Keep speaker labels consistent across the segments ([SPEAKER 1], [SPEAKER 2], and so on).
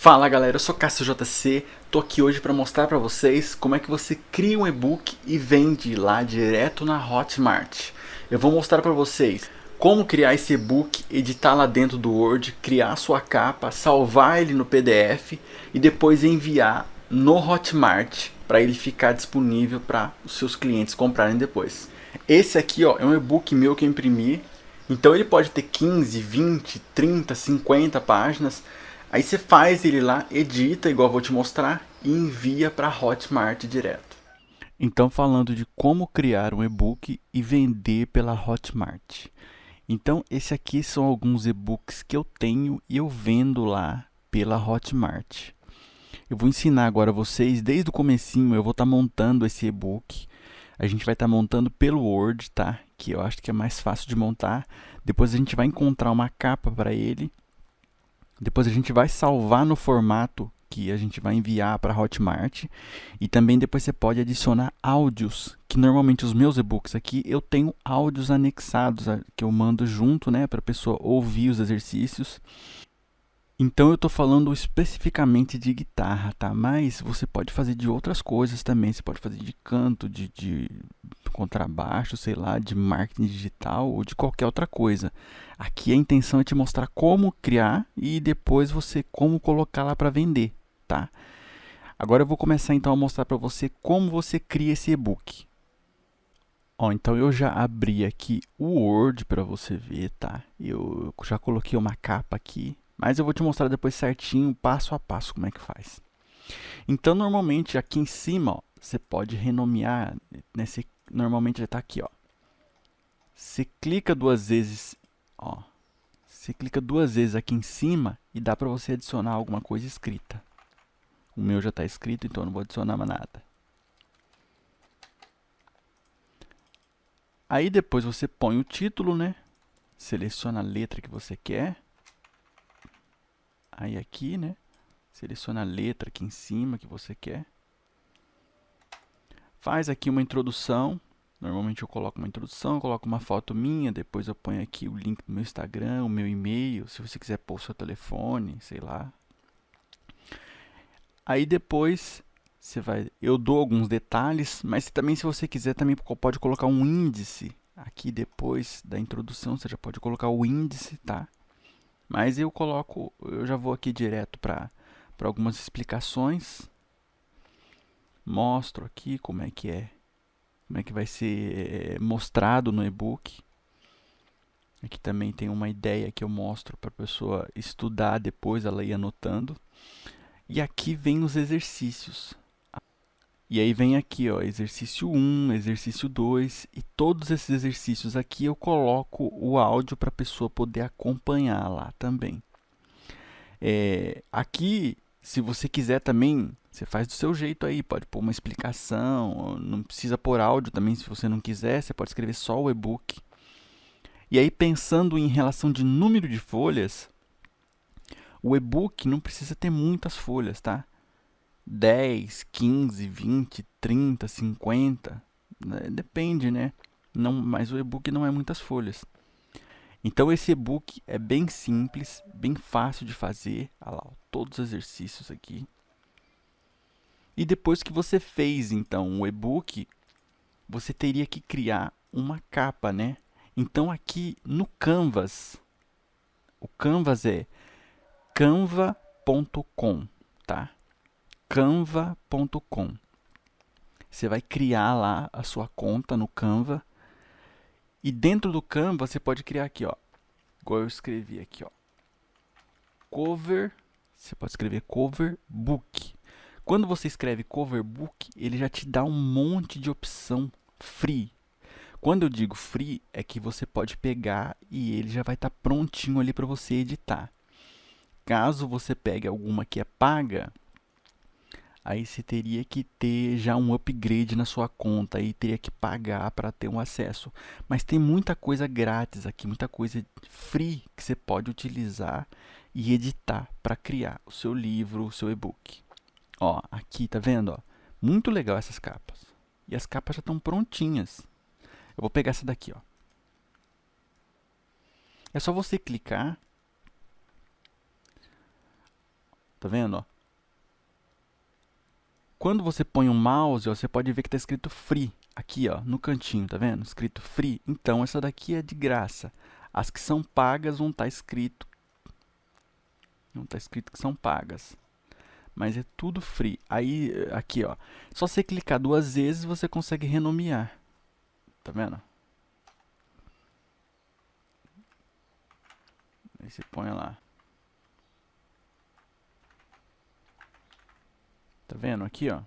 [SPEAKER 1] Fala galera, eu sou Cássio JC, tô aqui hoje para mostrar para vocês como é que você cria um e-book e vende lá direto na Hotmart. Eu vou mostrar para vocês como criar esse e-book, editar lá dentro do Word, criar sua capa, salvar ele no PDF e depois enviar no Hotmart para ele ficar disponível para os seus clientes comprarem depois. Esse aqui ó, é um e-book meu que eu imprimi, então ele pode ter 15, 20, 30, 50 páginas, Aí você faz ele lá, edita, igual eu vou te mostrar, e envia para Hotmart direto. Então falando de como criar um e-book e vender pela Hotmart. Então esse aqui são alguns e-books que eu tenho e eu vendo lá pela Hotmart. Eu vou ensinar agora vocês, desde o comecinho eu vou estar tá montando esse e-book. A gente vai estar tá montando pelo Word, tá? Que eu acho que é mais fácil de montar. Depois a gente vai encontrar uma capa para ele depois a gente vai salvar no formato que a gente vai enviar para Hotmart. E também depois você pode adicionar áudios, que normalmente os meus e-books aqui eu tenho áudios anexados que eu mando junto, né, para a pessoa ouvir os exercícios. Então eu estou falando especificamente de guitarra, tá? Mas você pode fazer de outras coisas também. Você pode fazer de canto, de, de contrabaixo, sei lá, de marketing digital ou de qualquer outra coisa. Aqui a intenção é te mostrar como criar e depois você como colocar lá para vender, tá? Agora eu vou começar então a mostrar para você como você cria esse e-book. Ó, então eu já abri aqui o Word para você ver, tá? Eu já coloquei uma capa aqui, mas eu vou te mostrar depois certinho, passo a passo, como é que faz. Então, normalmente, aqui em cima, ó, você pode renomear, nesse, normalmente já está aqui, ó. Você clica duas vezes Ó, você clica duas vezes aqui em cima e dá para você adicionar alguma coisa escrita. O meu já está escrito, então não vou adicionar mais nada. Aí depois você põe o título, né? Seleciona a letra que você quer. Aí aqui, né? Seleciona a letra aqui em cima que você quer. Faz aqui uma introdução. Normalmente eu coloco uma introdução, coloco uma foto minha, depois eu ponho aqui o link do meu Instagram, o meu e-mail, se você quiser pôr o seu telefone, sei lá. Aí depois você vai, eu dou alguns detalhes, mas também se você quiser também pode colocar um índice aqui depois da introdução, você já pode colocar o índice, tá? Mas eu coloco, eu já vou aqui direto para algumas explicações. Mostro aqui como é que é como é que vai ser eh, mostrado no e-book. Aqui também tem uma ideia que eu mostro para a pessoa estudar depois, ela ir anotando. E aqui vem os exercícios. E aí vem aqui, ó, exercício 1, exercício 2, e todos esses exercícios aqui eu coloco o áudio para a pessoa poder acompanhar lá também. É, aqui, se você quiser também você faz do seu jeito aí, pode pôr uma explicação, não precisa pôr áudio também se você não quiser, você pode escrever só o e-book. E aí pensando em relação de número de folhas, o e-book não precisa ter muitas folhas, tá? 10, 15, 20, 30, 50, né? depende, né? Não, mas o e-book não é muitas folhas. Então esse e-book é bem simples, bem fácil de fazer. Olha lá, todos os exercícios aqui. E depois que você fez, então, o e-book, você teria que criar uma capa, né? Então, aqui no Canvas, o Canvas é canva.com, tá? canva.com. Você vai criar lá a sua conta no Canva. E dentro do Canva, você pode criar aqui, ó. Igual eu escrevi aqui, ó. Cover, você pode escrever cover book. Quando você escreve cover book, ele já te dá um monte de opção free. Quando eu digo free, é que você pode pegar e ele já vai estar tá prontinho ali para você editar. Caso você pegue alguma que é paga, aí você teria que ter já um upgrade na sua conta, aí teria que pagar para ter um acesso. Mas tem muita coisa grátis aqui, muita coisa free que você pode utilizar e editar para criar o seu livro, o seu e-book. Ó, aqui, tá vendo? Ó? Muito legal essas capas. E as capas já estão prontinhas. Eu vou pegar essa daqui, ó. É só você clicar. Tá vendo, ó? Quando você põe o um mouse, ó, você pode ver que está escrito free. Aqui, ó, no cantinho, tá vendo? Escrito free. Então, essa daqui é de graça. As que são pagas vão estar tá escrito. Não está escrito que são pagas. Mas é tudo free. Aí, aqui, ó. Só você clicar duas vezes, você consegue renomear. Tá vendo? Aí você põe lá. Vendo aqui, ó?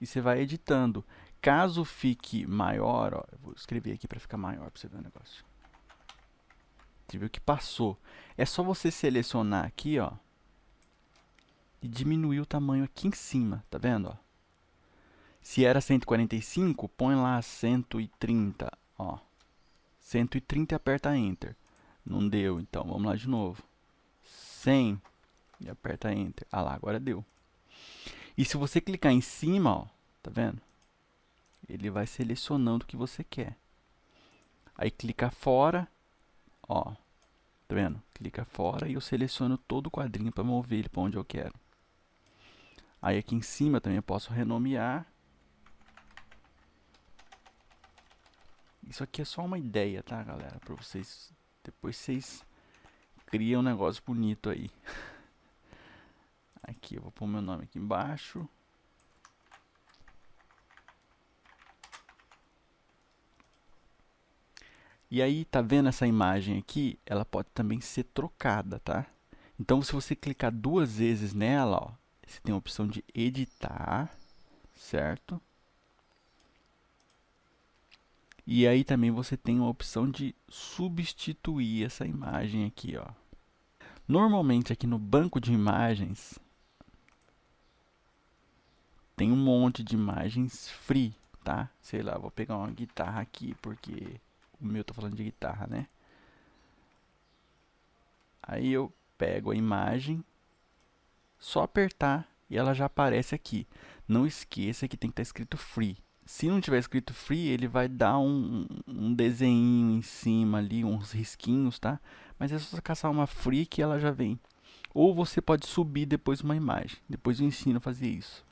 [SPEAKER 1] E você vai editando. Caso fique maior, ó, eu vou escrever aqui para ficar maior para você ver o negócio. Você viu que passou. É só você selecionar aqui, ó, e diminuir o tamanho aqui em cima, tá vendo, ó? Se era 145, põe lá 130, ó. 130 e aperta Enter. Não deu, então vamos lá de novo. 100 e aperta Enter. Ah lá, agora deu. E se você clicar em cima, ó, tá vendo? Ele vai selecionando o que você quer. Aí clica fora, ó, tá vendo? Clica fora e eu seleciono todo o quadrinho para mover ele para onde eu quero. Aí aqui em cima também eu posso renomear. Isso aqui é só uma ideia, tá, galera? Para vocês, depois vocês criam um negócio bonito aí. Aqui, eu vou pôr meu nome aqui embaixo. E aí, tá vendo essa imagem aqui? Ela pode também ser trocada, tá? Então, se você clicar duas vezes nela, ó, você tem a opção de editar, certo? E aí também você tem a opção de substituir essa imagem aqui, ó. Normalmente aqui no banco de imagens, tem um monte de imagens free, tá? Sei lá, vou pegar uma guitarra aqui, porque o meu tá falando de guitarra, né? Aí eu pego a imagem, só apertar e ela já aparece aqui. Não esqueça que tem que estar tá escrito free. Se não tiver escrito free, ele vai dar um, um desenho em cima ali, uns risquinhos, tá? Mas é só caçar uma free que ela já vem. Ou você pode subir depois uma imagem. Depois eu ensino a fazer isso.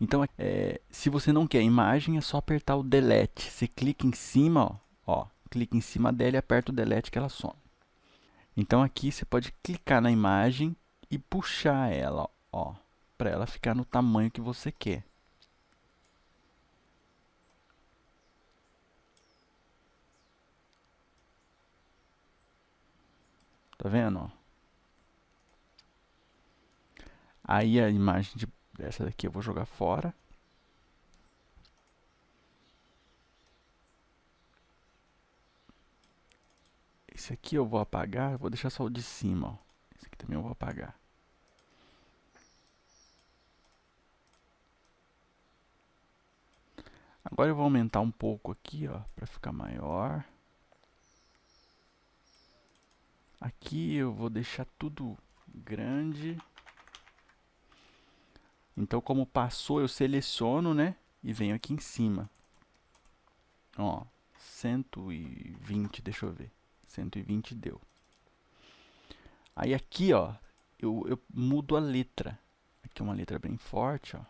[SPEAKER 1] Então, é, se você não quer imagem, é só apertar o delete. Você clica em cima, ó, ó, clica em cima dela e aperta o delete que ela some. Então aqui você pode clicar na imagem e puxar ela, ó, para ela ficar no tamanho que você quer. Tá vendo? Ó? Aí a imagem de essa daqui eu vou jogar fora. Esse aqui eu vou apagar, vou deixar só o de cima, ó. Esse aqui também eu vou apagar. Agora eu vou aumentar um pouco aqui, ó, para ficar maior. Aqui eu vou deixar tudo grande. Então, como passou, eu seleciono, né? E venho aqui em cima. Ó, 120, deixa eu ver. 120 deu. Aí aqui, ó, eu, eu mudo a letra. Aqui é uma letra bem forte, ó.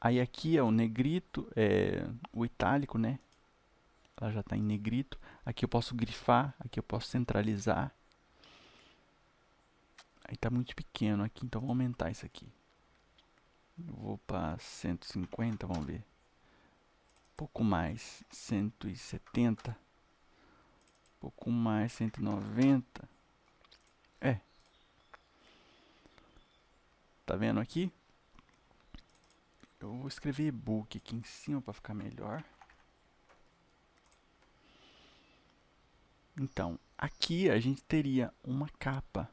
[SPEAKER 1] Aí aqui é o negrito, é, o itálico, né? Ela já está em negrito. Aqui eu posso grifar, aqui eu posso centralizar. Aí tá muito pequeno aqui, então vou aumentar isso aqui. Vou para 150, vamos ver. Pouco mais, 170. Um pouco mais, 190. É. Tá vendo aqui? Eu vou escrever e-book aqui em cima para ficar melhor. Então, aqui a gente teria uma capa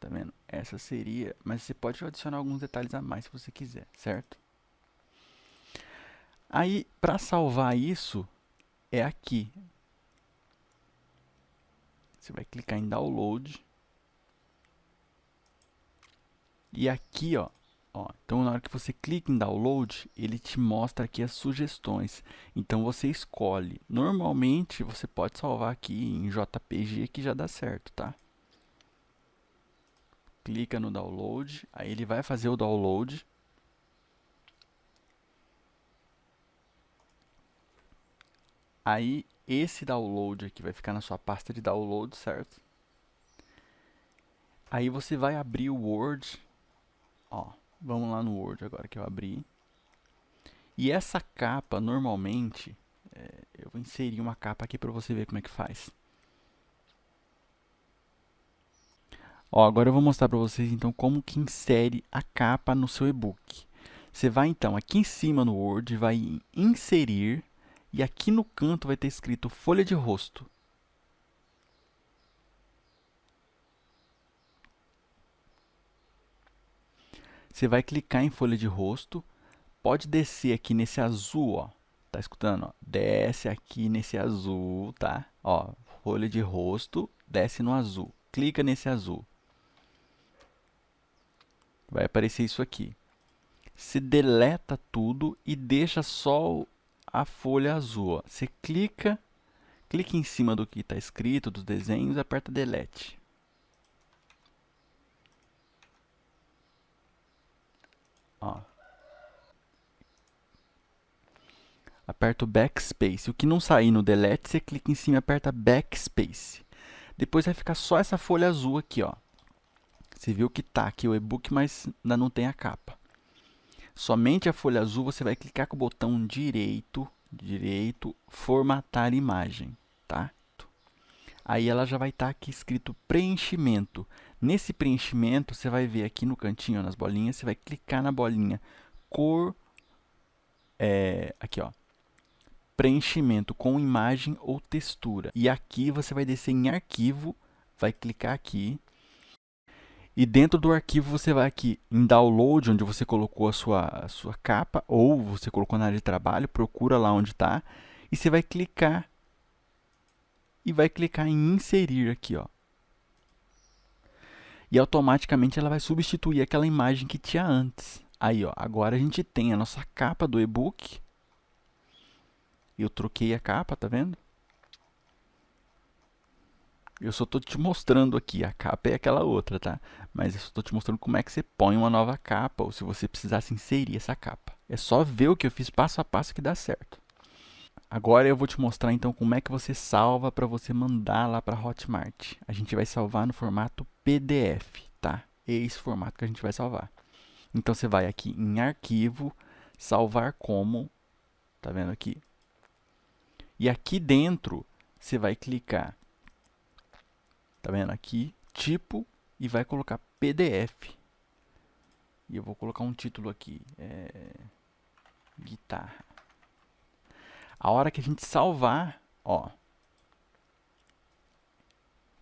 [SPEAKER 1] Tá vendo? Essa seria, mas você pode adicionar alguns detalhes a mais se você quiser, certo? Aí, para salvar isso, é aqui. Você vai clicar em download. E aqui, ó, ó, então na hora que você clica em download, ele te mostra aqui as sugestões. Então você escolhe. Normalmente você pode salvar aqui em JPG que já dá certo, tá? Clica no download, aí ele vai fazer o download. Aí esse download aqui vai ficar na sua pasta de download, certo? Aí você vai abrir o Word. Ó, vamos lá no Word agora que eu abri. E essa capa, normalmente, é, eu vou inserir uma capa aqui para você ver como é que faz. Ó, agora eu vou mostrar para vocês então como que insere a capa no seu e-book. Você vai então aqui em cima no Word, vai em inserir e aqui no canto vai ter escrito folha de rosto. Você vai clicar em folha de rosto, pode descer aqui nesse azul, ó. Tá escutando? Ó? Desce aqui nesse azul, tá? Ó, folha de rosto, desce no azul. Clica nesse azul vai aparecer isso aqui. Você deleta tudo e deixa só a folha azul. Ó. Você clica, clica em cima do que está escrito, dos desenhos, aperta Delete. Ó. Aperta o Backspace. O que não sair no Delete, você clica em cima e aperta Backspace. Depois vai ficar só essa folha azul aqui, ó. Você viu que está aqui o e-book, mas ainda não tem a capa. Somente a folha azul, você vai clicar com o botão direito, direito, formatar imagem, tá? Aí ela já vai estar tá aqui escrito preenchimento. Nesse preenchimento, você vai ver aqui no cantinho, nas bolinhas, você vai clicar na bolinha cor, é, aqui ó, preenchimento com imagem ou textura. E aqui você vai descer em arquivo, vai clicar aqui, e dentro do arquivo você vai aqui em download, onde você colocou a sua, a sua capa, ou você colocou na área de trabalho, procura lá onde está, e você vai clicar e vai clicar em inserir aqui, ó. E automaticamente ela vai substituir aquela imagem que tinha antes. Aí, ó, agora a gente tem a nossa capa do e-book. Eu troquei a capa, tá vendo? Eu só estou te mostrando aqui, a capa é aquela outra, tá? Mas eu estou te mostrando como é que você põe uma nova capa, ou se você precisasse inserir essa capa. É só ver o que eu fiz passo a passo que dá certo. Agora eu vou te mostrar então como é que você salva para você mandar lá para Hotmart. A gente vai salvar no formato PDF, tá? É esse formato que a gente vai salvar. Então você vai aqui em arquivo, salvar como, tá vendo aqui? E aqui dentro você vai clicar Tá vendo? Aqui, tipo, e vai colocar PDF. E eu vou colocar um título aqui. É... Guitarra. A hora que a gente salvar, ó.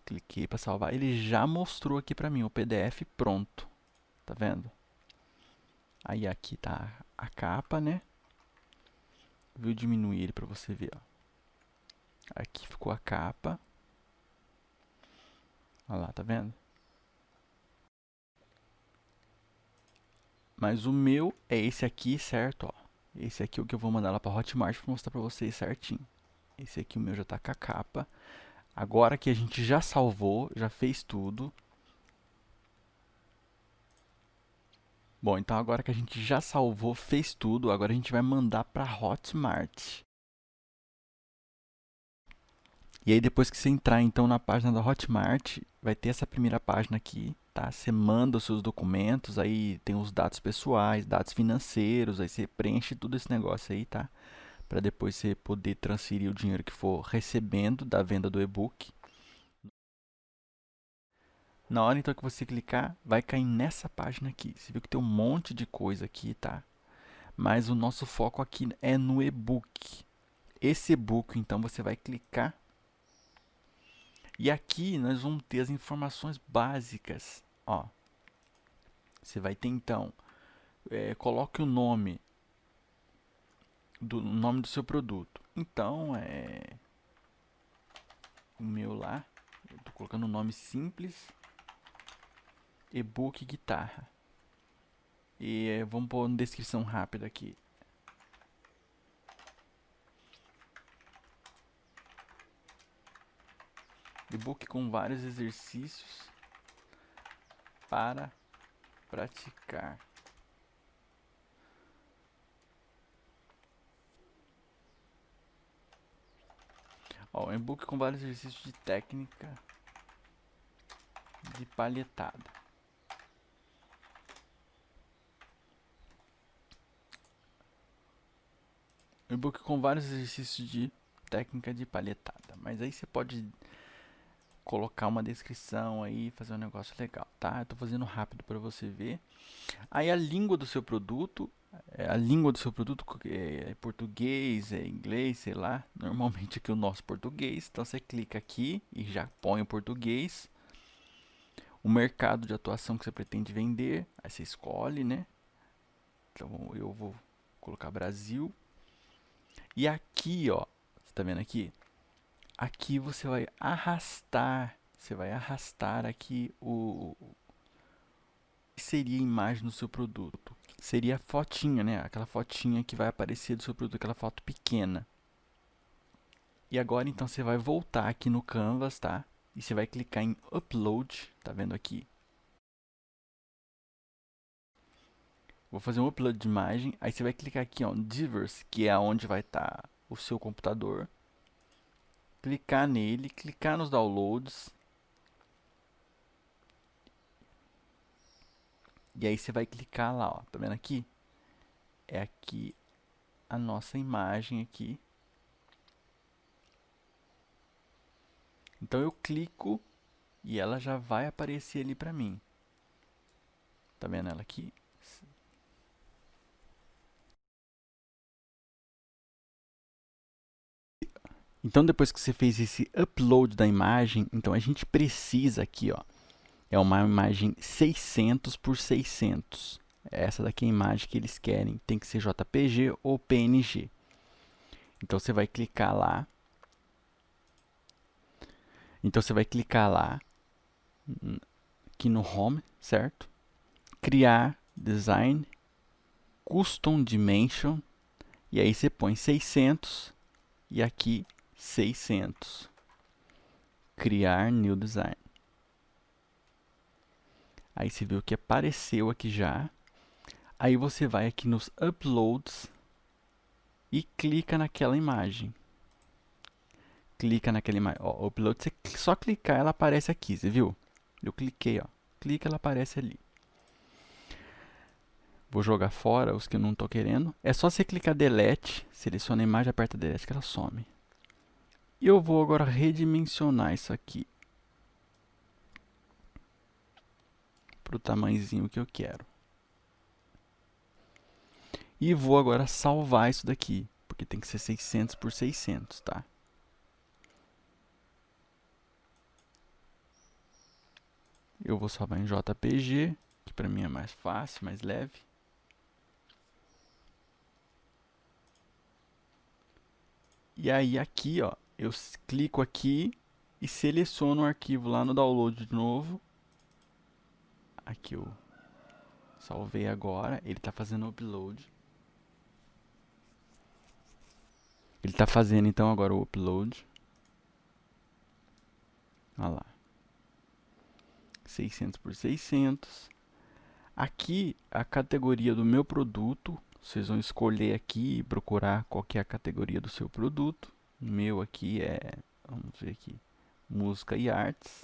[SPEAKER 1] Cliquei para salvar. Ele já mostrou aqui para mim o PDF pronto. Tá vendo? Aí aqui tá a capa, né? Vou diminuir ele para você ver, ó. Aqui ficou a capa. Olha lá, tá vendo? Mas o meu é esse aqui, certo? Ó. Esse aqui é o que eu vou mandar lá para Hotmart para mostrar para vocês certinho. Esse aqui o meu já está com a capa. Agora que a gente já salvou, já fez tudo. Bom, então agora que a gente já salvou, fez tudo, agora a gente vai mandar para Hotmart. E aí depois que você entrar então na página da Hotmart, vai ter essa primeira página aqui, tá? Você manda os seus documentos, aí tem os dados pessoais, dados financeiros, aí você preenche tudo esse negócio aí, tá? Para depois você poder transferir o dinheiro que for recebendo da venda do e-book. Na hora então que você clicar, vai cair nessa página aqui. Você viu que tem um monte de coisa aqui, tá? Mas o nosso foco aqui é no e-book. Esse e-book, então, você vai clicar e aqui nós vamos ter as informações básicas. Ó, você vai ter então, é, coloque o nome do nome do seu produto. Então, é o meu lá, estou colocando um nome simples, e-book guitarra. E é, vamos pôr uma descrição rápida aqui. E-book com vários exercícios para praticar. Ó, um e-book com vários exercícios de técnica de palhetada. Um e-book com vários exercícios de técnica de palhetada. Mas aí você pode colocar uma descrição aí, fazer um negócio legal, tá? Eu tô fazendo rápido para você ver. Aí a língua do seu produto, é, a língua do seu produto é, é português, é inglês, sei lá. Normalmente aqui o nosso português. Então você clica aqui e já põe o português. O mercado de atuação que você pretende vender, aí você escolhe, né? Então eu vou colocar Brasil. E aqui, ó, você tá vendo aqui? Aqui você vai arrastar, você vai arrastar aqui o que seria a imagem do seu produto. Seria a fotinha, né? Aquela fotinha que vai aparecer do seu produto, aquela foto pequena. E agora então você vai voltar aqui no Canvas, tá? E você vai clicar em Upload, tá vendo aqui? Vou fazer um upload de imagem, aí você vai clicar aqui, ó, Diverse, que é onde vai estar tá o seu computador clicar nele, clicar nos downloads. E aí você vai clicar lá, ó, tá vendo aqui? É aqui a nossa imagem aqui. Então eu clico e ela já vai aparecer ali para mim. Tá vendo ela aqui? Então depois que você fez esse upload da imagem, então a gente precisa aqui, ó, é uma imagem 600 por 600. Essa daqui é a imagem que eles querem, tem que ser JPG ou PNG. Então você vai clicar lá. Então você vai clicar lá aqui no Home, certo? Criar Design Custom Dimension e aí você põe 600 e aqui 600. Criar New Design. Aí você viu que apareceu aqui já. Aí você vai aqui nos Uploads e clica naquela imagem. Clica naquela imagem. Ó, upload, você só clicar, ela aparece aqui, você viu? Eu cliquei, ó. Clica, ela aparece ali. Vou jogar fora os que eu não estou querendo. É só você clicar Delete, seleciona a imagem, aperta Delete que ela some. E eu vou agora redimensionar isso aqui. Para o tamanhozinho que eu quero. E vou agora salvar isso daqui. Porque tem que ser 600 por 600, tá? Eu vou salvar em JPG, que para mim é mais fácil, mais leve. E aí aqui, ó, eu clico aqui e seleciono o arquivo lá no download de novo. Aqui eu salvei agora, ele está fazendo upload. Ele está fazendo então agora o upload. Olha lá. 600 por 600. Aqui a categoria do meu produto, vocês vão escolher aqui e procurar qual é a categoria do seu produto. O meu aqui é, vamos ver aqui, música e artes.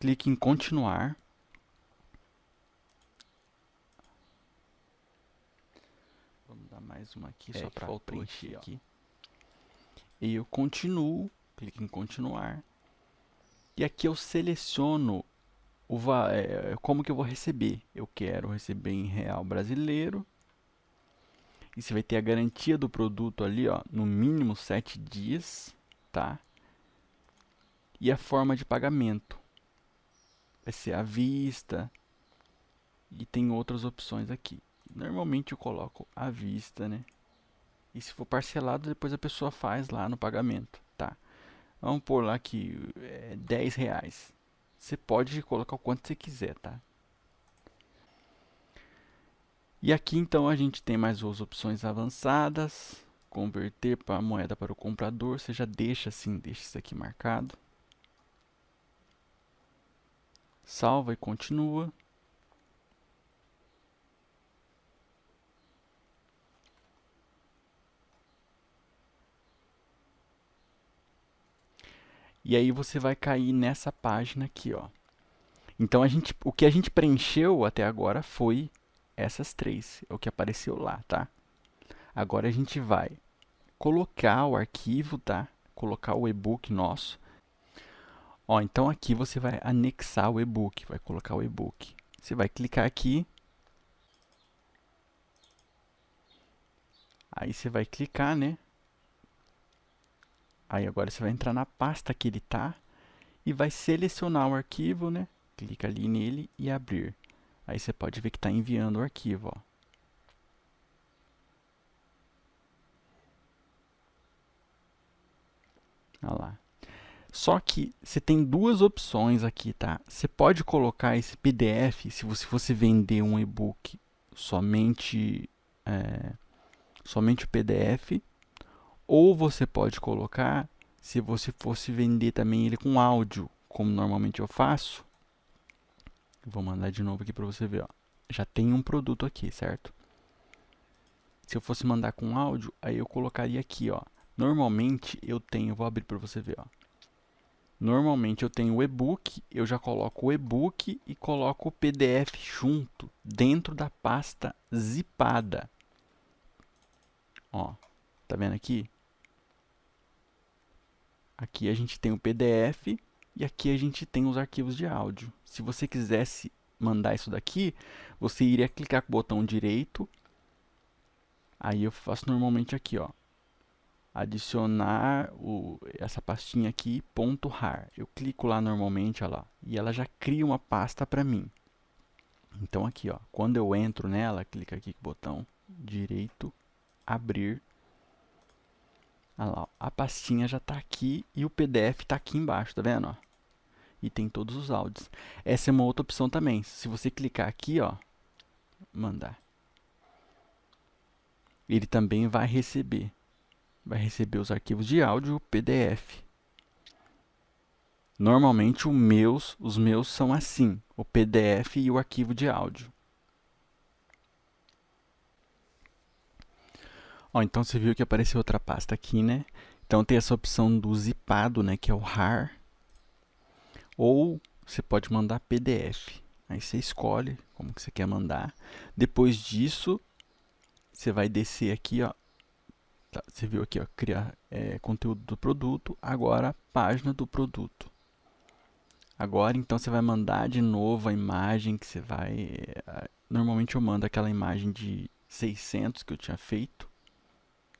[SPEAKER 1] Clique em continuar. Vamos dar mais uma aqui é, só para preencher aqui. E eu continuo, clique em continuar. E aqui eu seleciono o, é, como que eu vou receber. Eu quero receber em real brasileiro e você vai ter a garantia do produto ali, ó, no mínimo 7 dias, tá? E a forma de pagamento vai ser à vista e tem outras opções aqui. Normalmente eu coloco à vista, né? E se for parcelado, depois a pessoa faz lá no pagamento, tá? Vamos pôr lá que é 10 reais. Você pode colocar o quanto você quiser, tá? E aqui então a gente tem mais duas opções avançadas. Converter para a moeda para o comprador. Você já deixa assim, deixa isso aqui marcado. salva e continua. E aí você vai cair nessa página aqui, ó. Então a gente, o que a gente preencheu até agora foi essas três, é o que apareceu lá, tá? Agora a gente vai colocar o arquivo, tá? Colocar o e-book nosso. Ó, então aqui você vai anexar o e-book, vai colocar o e-book. Você vai clicar aqui. Aí você vai clicar, né? Aí agora você vai entrar na pasta que ele tá e vai selecionar o arquivo, né? Clica ali nele e abrir. Aí você pode ver que está enviando o arquivo, ó. Olha lá. Só que você tem duas opções aqui, tá? Você pode colocar esse PDF, se você fosse vender um e-book somente, é, somente o PDF, ou você pode colocar, se você fosse vender também ele com áudio, como normalmente eu faço. Vou mandar de novo aqui para você ver. Ó. Já tem um produto aqui, certo? Se eu fosse mandar com áudio, aí eu colocaria aqui. Ó. Normalmente eu tenho, vou abrir para você ver. Ó. Normalmente eu tenho o e-book, eu já coloco o e-book e coloco o PDF junto, dentro da pasta zipada. Ó, tá vendo aqui? Aqui a gente tem o PDF e aqui a gente tem os arquivos de áudio. Se você quisesse mandar isso daqui, você iria clicar com o botão direito. Aí eu faço normalmente aqui, ó. Adicionar o, essa pastinha aqui, ponto .rar. Eu clico lá normalmente, ó lá, e ela já cria uma pasta para mim. Então aqui, ó, quando eu entro nela, clica aqui com o botão direito, abrir Olha lá, a pastinha já está aqui e o PDF está aqui embaixo, tá vendo? E tem todos os áudios. Essa é uma outra opção também. Se você clicar aqui, ó, mandar, ele também vai receber. Vai receber os arquivos de áudio PDF. Normalmente os meus, os meus são assim, o PDF e o arquivo de áudio. Ó, então você viu que apareceu outra pasta aqui, né? Então tem essa opção do zipado, né, que é o RAR. Ou você pode mandar PDF. Aí você escolhe como que você quer mandar. Depois disso, você vai descer aqui, ó. Tá, você viu aqui, ó, criar é, conteúdo do produto. Agora, página do produto. Agora, então, você vai mandar de novo a imagem que você vai... É, normalmente eu mando aquela imagem de 600 que eu tinha feito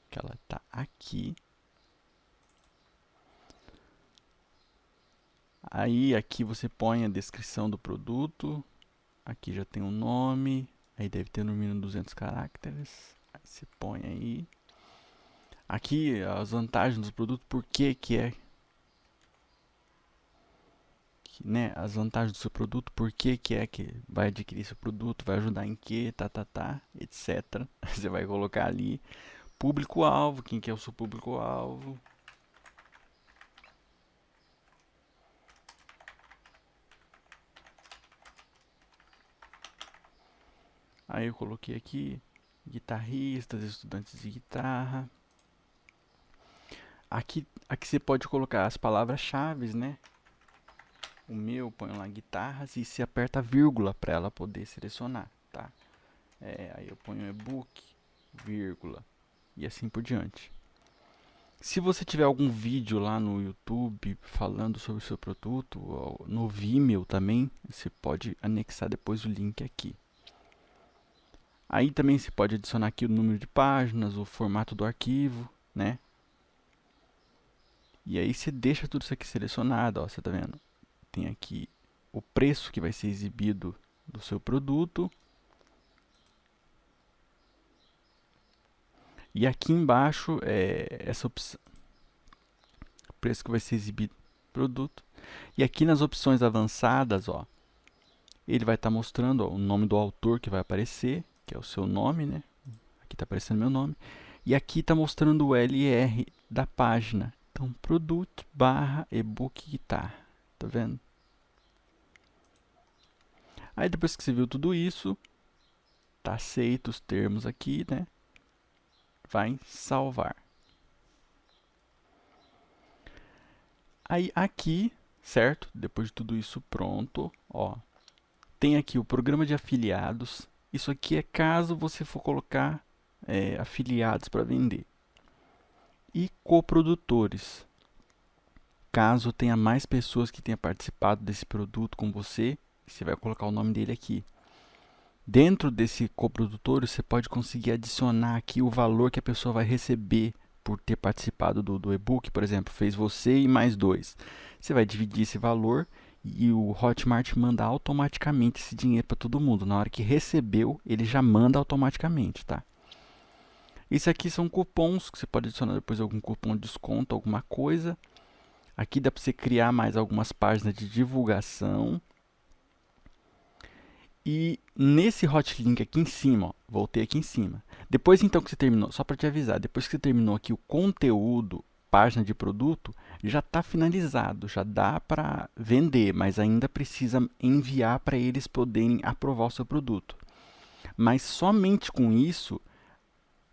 [SPEAKER 1] que ela está aqui. Aí aqui você põe a descrição do produto. Aqui já tem o um nome. Aí deve ter no mínimo 200 caracteres. Aí você põe aí. Aqui as vantagens do produto, por que que é né, as vantagens do seu produto, por que, que é que vai adquirir seu produto, vai ajudar em que, tá, tá, tá, etc. Você vai colocar ali Público-alvo, quem que é o seu público-alvo? Aí eu coloquei aqui guitarristas, estudantes de guitarra. Aqui, aqui você pode colocar as palavras-chave, né? O meu põe lá guitarras e se aperta vírgula para ela poder selecionar, tá? É, aí eu ponho e-book, vírgula e assim por diante. Se você tiver algum vídeo lá no YouTube falando sobre o seu produto, no Vimeo também, você pode anexar depois o link aqui. Aí também você pode adicionar aqui o número de páginas, o formato do arquivo, né? E aí você deixa tudo isso aqui selecionado, ó, você tá vendo? Tem aqui o preço que vai ser exibido do seu produto, E aqui embaixo, é, essa opção, preço que vai ser exibido produto. E aqui nas opções avançadas, ó, ele vai estar tá mostrando ó, o nome do autor que vai aparecer, que é o seu nome, né? Aqui está aparecendo meu nome. E aqui está mostrando o LR da página. Então, produto barra ebook guitar. Tá vendo? Aí depois que você viu tudo isso, tá aceito os termos aqui, né? Vai salvar. Aí aqui, certo? Depois de tudo isso pronto, ó, tem aqui o programa de afiliados. Isso aqui é caso você for colocar é, afiliados para vender. E coprodutores. Caso tenha mais pessoas que tenham participado desse produto com você, você vai colocar o nome dele aqui. Dentro desse coprodutor, você pode conseguir adicionar aqui o valor que a pessoa vai receber por ter participado do, do e-book, por exemplo, fez você e mais dois. Você vai dividir esse valor e o Hotmart manda automaticamente esse dinheiro para todo mundo. Na hora que recebeu, ele já manda automaticamente, tá? Isso aqui são cupons que você pode adicionar depois algum cupom de desconto, alguma coisa. Aqui dá para você criar mais algumas páginas de divulgação. E nesse hotlink aqui em cima, ó, voltei aqui em cima. Depois então que você terminou, só para te avisar, depois que você terminou aqui o conteúdo, página de produto, já está finalizado, já dá para vender, mas ainda precisa enviar para eles poderem aprovar o seu produto. Mas somente com isso,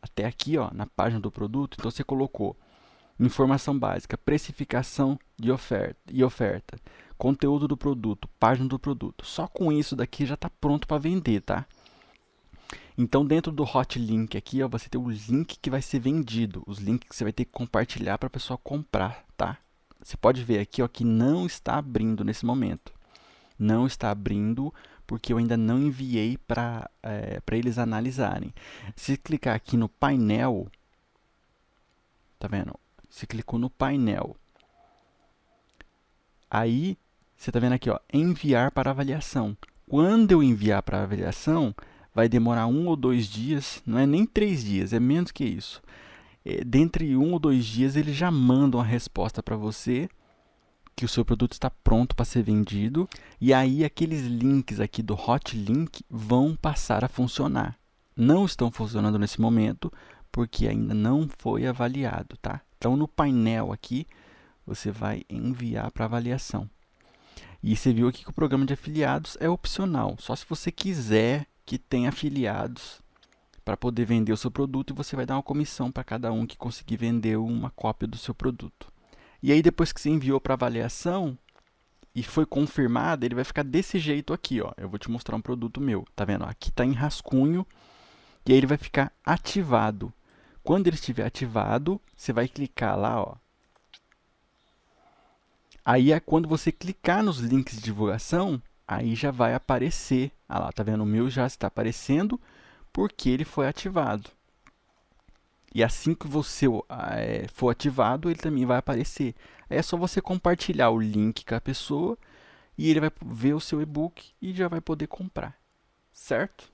[SPEAKER 1] até aqui ó, na página do produto, então você colocou informação básica, precificação de oferta, e oferta, conteúdo do produto, página do produto. Só com isso daqui já está pronto para vender, tá? Então, dentro do hot link aqui, ó, você tem o link que vai ser vendido, os links que você vai ter que compartilhar para a pessoa comprar, tá? Você pode ver aqui ó, que não está abrindo nesse momento. Não está abrindo porque eu ainda não enviei para é, eles analisarem. Se clicar aqui no painel, tá vendo? Você clicou no painel. Aí você está vendo aqui, ó, enviar para avaliação. Quando eu enviar para avaliação, vai demorar um ou dois dias, não é nem três dias, é menos que isso. É, dentre um ou dois dias, eles já mandam a resposta para você que o seu produto está pronto para ser vendido. E aí, aqueles links aqui do Hot Link vão passar a funcionar. Não estão funcionando nesse momento, porque ainda não foi avaliado, tá? Então, no painel aqui, você vai enviar para avaliação. E você viu aqui que o programa de afiliados é opcional, só se você quiser que tenha afiliados para poder vender o seu produto e você vai dar uma comissão para cada um que conseguir vender uma cópia do seu produto. E aí depois que você enviou para avaliação e foi confirmado, ele vai ficar desse jeito aqui, ó. Eu vou te mostrar um produto meu, tá vendo? Aqui está em rascunho e aí ele vai ficar ativado. Quando ele estiver ativado, você vai clicar lá, ó, Aí é quando você clicar nos links de divulgação, aí já vai aparecer. Ah lá, tá vendo? O meu já está aparecendo porque ele foi ativado. E assim que você é, for ativado, ele também vai aparecer. É só você compartilhar o link com a pessoa e ele vai ver o seu e-book e já vai poder comprar. Certo?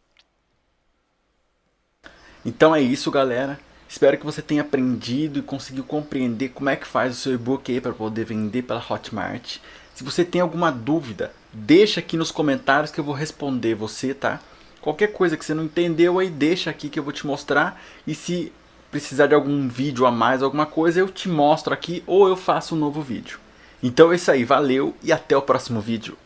[SPEAKER 1] Então é isso, galera. Espero que você tenha aprendido e conseguiu compreender como é que faz o seu e-book aí para poder vender pela Hotmart. Se você tem alguma dúvida, deixa aqui nos comentários que eu vou responder você, tá? Qualquer coisa que você não entendeu aí, deixa aqui que eu vou te mostrar. E se precisar de algum vídeo a mais, alguma coisa, eu te mostro aqui ou eu faço um novo vídeo. Então é isso aí, valeu e até o próximo vídeo.